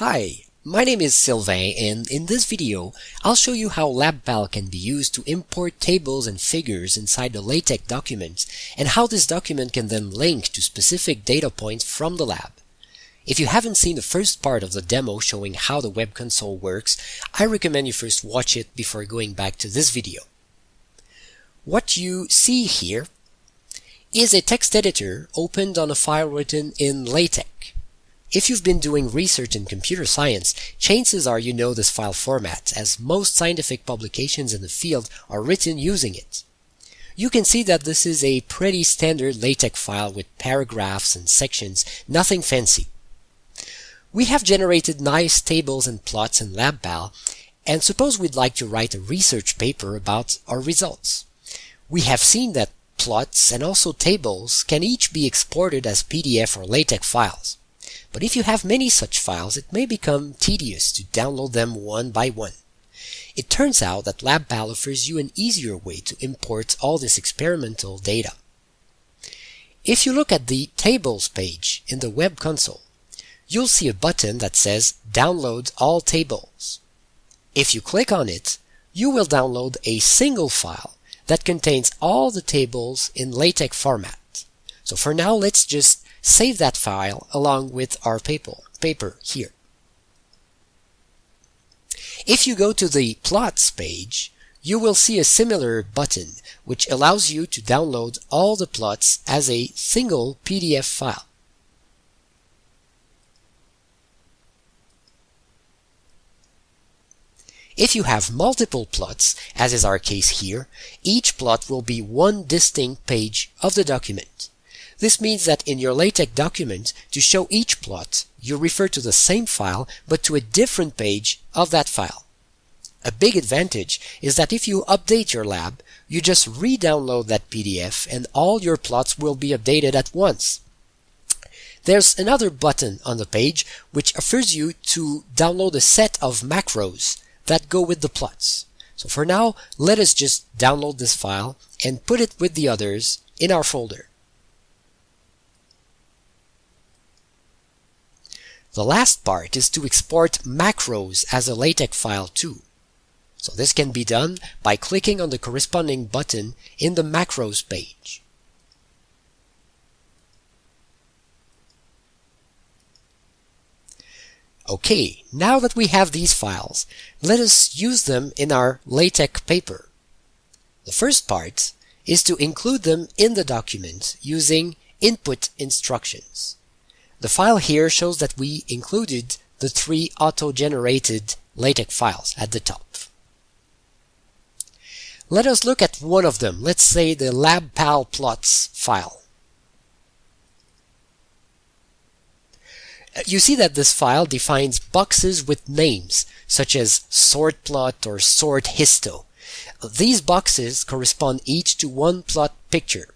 Hi, my name is Sylvain and in this video I'll show you how LabPal can be used to import tables and figures inside the LaTeX document and how this document can then link to specific data points from the lab. If you haven't seen the first part of the demo showing how the web console works, I recommend you first watch it before going back to this video. What you see here is a text editor opened on a file written in LaTeX. If you've been doing research in computer science, chances are you know this file format, as most scientific publications in the field are written using it. You can see that this is a pretty standard LaTeX file with paragraphs and sections, nothing fancy. We have generated nice tables and plots in LabPal, and suppose we'd like to write a research paper about our results. We have seen that plots and also tables can each be exported as PDF or LaTeX files. But if you have many such files, it may become tedious to download them one by one. It turns out that LabPal offers you an easier way to import all this experimental data. If you look at the Tables page in the Web Console, you'll see a button that says Download all tables. If you click on it, you will download a single file that contains all the tables in LaTeX format. So for now, let's just save that file along with our paper, paper here. If you go to the Plots page, you will see a similar button which allows you to download all the plots as a single PDF file. If you have multiple plots, as is our case here, each plot will be one distinct page of the document. This means that in your LaTeX document, to show each plot, you refer to the same file but to a different page of that file. A big advantage is that if you update your lab, you just re-download that PDF and all your plots will be updated at once. There's another button on the page which offers you to download a set of macros that go with the plots. So for now, let us just download this file and put it with the others in our folder. The last part is to export macros as a LaTeX file too. So this can be done by clicking on the corresponding button in the macros page. Okay, now that we have these files, let us use them in our LaTeX paper. The first part is to include them in the document using input instructions. The file here shows that we included the three auto-generated LaTeX files at the top. Let us look at one of them. Let's say the LabPal plots file. Uh, you see that this file defines boxes with names, such as sort plot or sort histo. These boxes correspond each to one plot picture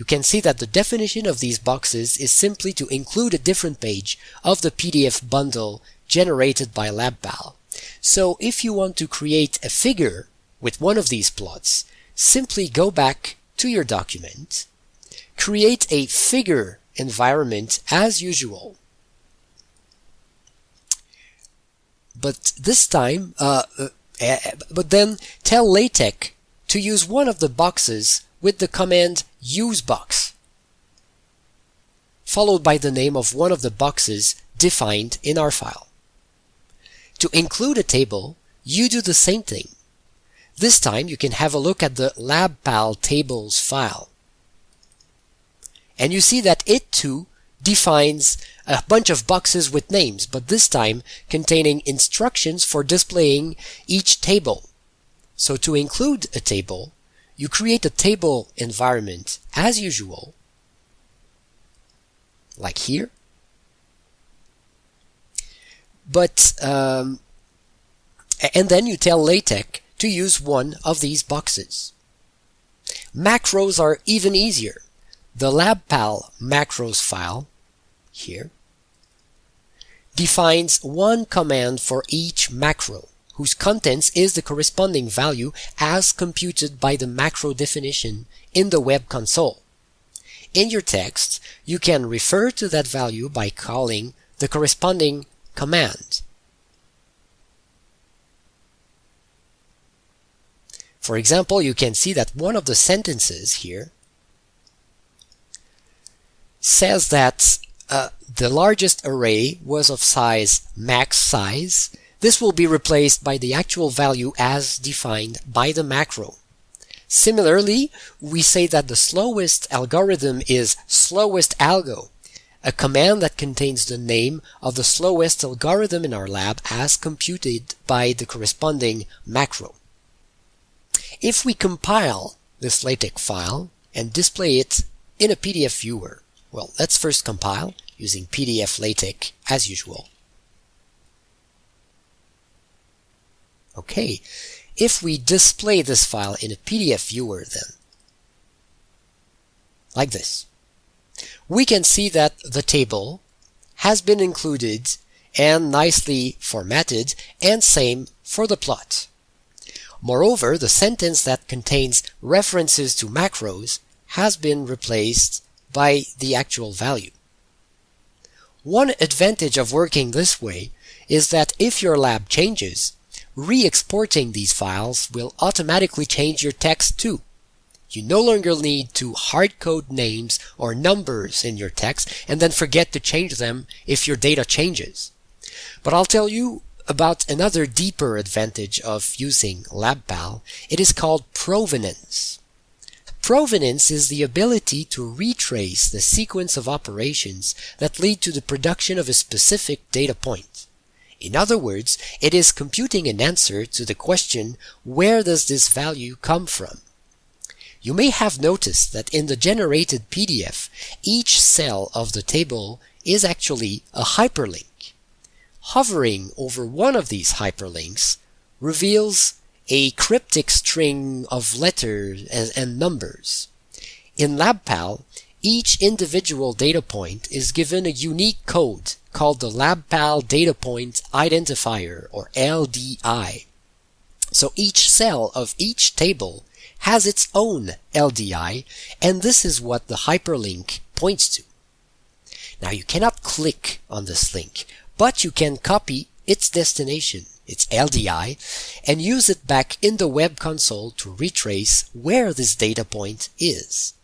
you can see that the definition of these boxes is simply to include a different page of the PDF bundle generated by LabPal. So if you want to create a figure with one of these plots, simply go back to your document, create a figure environment as usual. But this time, uh, uh, eh, but then tell LaTeX to use one of the boxes with the command usebox, followed by the name of one of the boxes defined in our file. To include a table, you do the same thing. This time you can have a look at the LabPal tables file. And you see that it too defines a bunch of boxes with names, but this time containing instructions for displaying each table. So to include a table, you create a table environment as usual, like here. But, um, and then you tell LaTeX to use one of these boxes. Macros are even easier. The LabPal macros file, here, defines one command for each macro whose contents is the corresponding value as computed by the macro definition in the web console. In your text, you can refer to that value by calling the corresponding command. For example, you can see that one of the sentences here says that uh, the largest array was of size max size this will be replaced by the actual value as defined by the macro. Similarly, we say that the slowest algorithm is slowest algo, a command that contains the name of the slowest algorithm in our lab as computed by the corresponding macro. If we compile this LaTeX file and display it in a PDF viewer, well, let's first compile using PDF LaTeX as usual. Okay, if we display this file in a PDF viewer then, like this, we can see that the table has been included and nicely formatted and same for the plot. Moreover, the sentence that contains references to macros has been replaced by the actual value. One advantage of working this way is that if your lab changes, re-exporting these files will automatically change your text too. You no longer need to hard-code names or numbers in your text and then forget to change them if your data changes. But I'll tell you about another deeper advantage of using LabPal. It is called provenance. Provenance is the ability to retrace the sequence of operations that lead to the production of a specific data point. In other words, it is computing an answer to the question, where does this value come from? You may have noticed that in the generated PDF, each cell of the table is actually a hyperlink. Hovering over one of these hyperlinks reveals a cryptic string of letters and, numbers. In LabPal, each individual data point is given a unique code called the LabPal Data Point Identifier, or LDI. So each cell of each table has its own LDI, and this is what the hyperlink points to. Now you cannot click on this link, but you can copy its destination its LDI, and use it back in the web console to retrace where this data point is.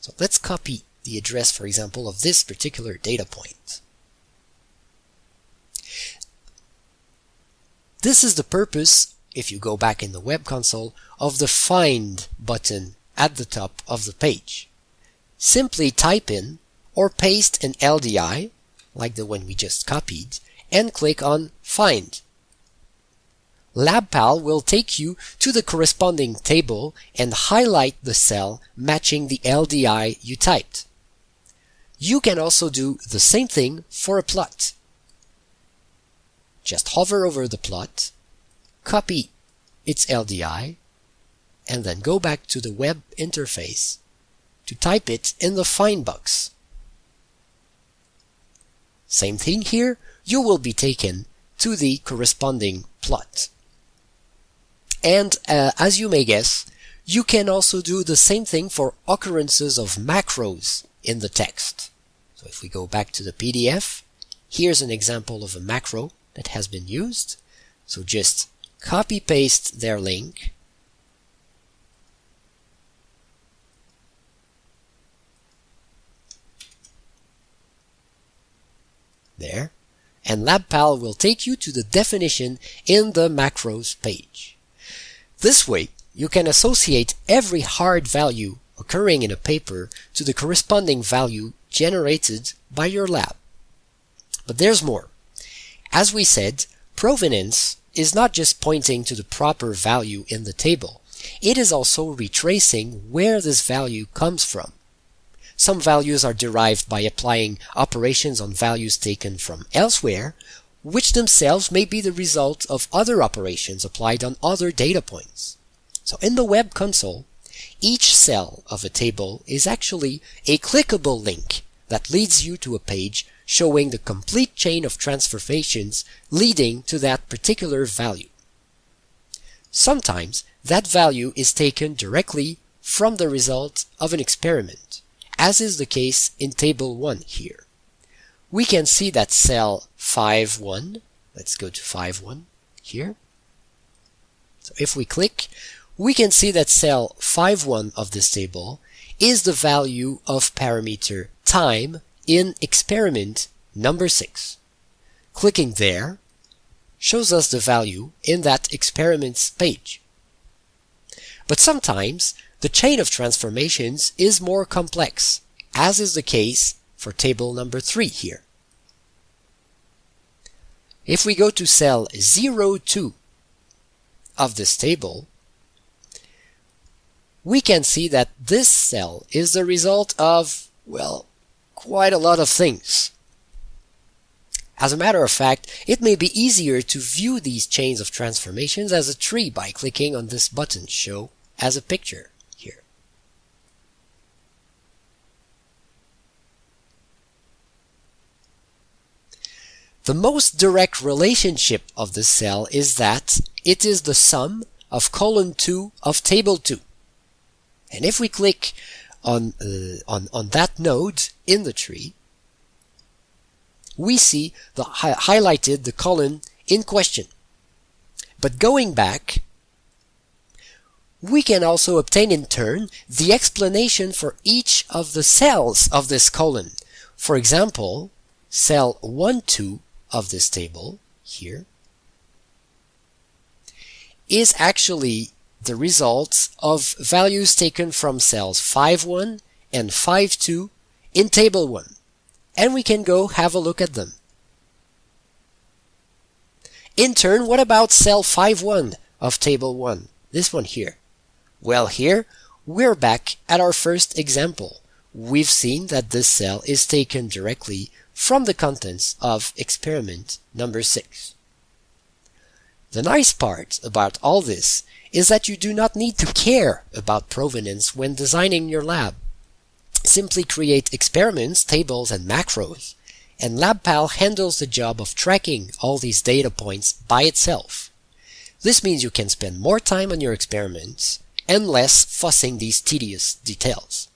So let's copy the address, for example, of this particular data point. This is the purpose, if you go back in the web console, of the Find button at the top of the page. Simply type in or paste an LDI, like the one we just copied, and click on Find. LabPal will take you to the corresponding table and highlight the cell matching the LDI you typed. You can also do the same thing for a plot. Just hover over the plot, copy its LDI, and then go back to the web interface to type it in the find box. Same thing here, you will be taken to the corresponding plot. And uh, as you may guess, you can also do the same thing for occurrences of macros in the text. So if we go back to the PDF, here's an example of a macro that has been used. So just copy paste their link there and LabPal will take you to the definition in the macros page. This way, you can associate every hard value occurring in a paper to the corresponding value generated by your lab. But there's more. As we said, provenance is not just pointing to the proper value in the table. It is also retracing where this value comes from. Some values are derived by applying operations on values taken from elsewhere, which themselves may be the result of other operations applied on other data points. So in the web console, each cell of a table is actually a clickable link that leads you to a page showing the complete chain of transformations leading to that particular value. Sometimes that value is taken directly from the result of an experiment, as is the case in table 1 here we can see that cell 5.1, let's go to 5.1 here. So if we click, we can see that cell 5.1 of this table is the value of parameter time in experiment number 6. Clicking there shows us the value in that experiments page. But sometimes the chain of transformations is more complex, as is the case for table number 3 here. If we go to cell 02 of this table, we can see that this cell is the result of, well, quite a lot of things. As a matter of fact, it may be easier to view these chains of transformations as a tree by clicking on this button Show as a picture here. The most direct relationship of this cell is that it is the sum of column 2 of table 2. And if we click on, uh, on, on that node in the tree, we see the hi highlighted the column in question. But going back, we can also obtain in turn the explanation for each of the cells of this column. For example, cell 1, 2 of this table here is actually the results of values taken from cells 5.1 and 5.2 in table 1 and we can go have a look at them. In turn, what about cell 5.1 of table 1? This one here. Well here, we're back at our first example. We've seen that this cell is taken directly from the contents of experiment number 6. The nice part about all this is that you do not need to care about provenance when designing your lab. Simply create experiments, tables, and macros, and LabPal handles the job of tracking all these data points by itself. This means you can spend more time on your experiments and less fussing these tedious details.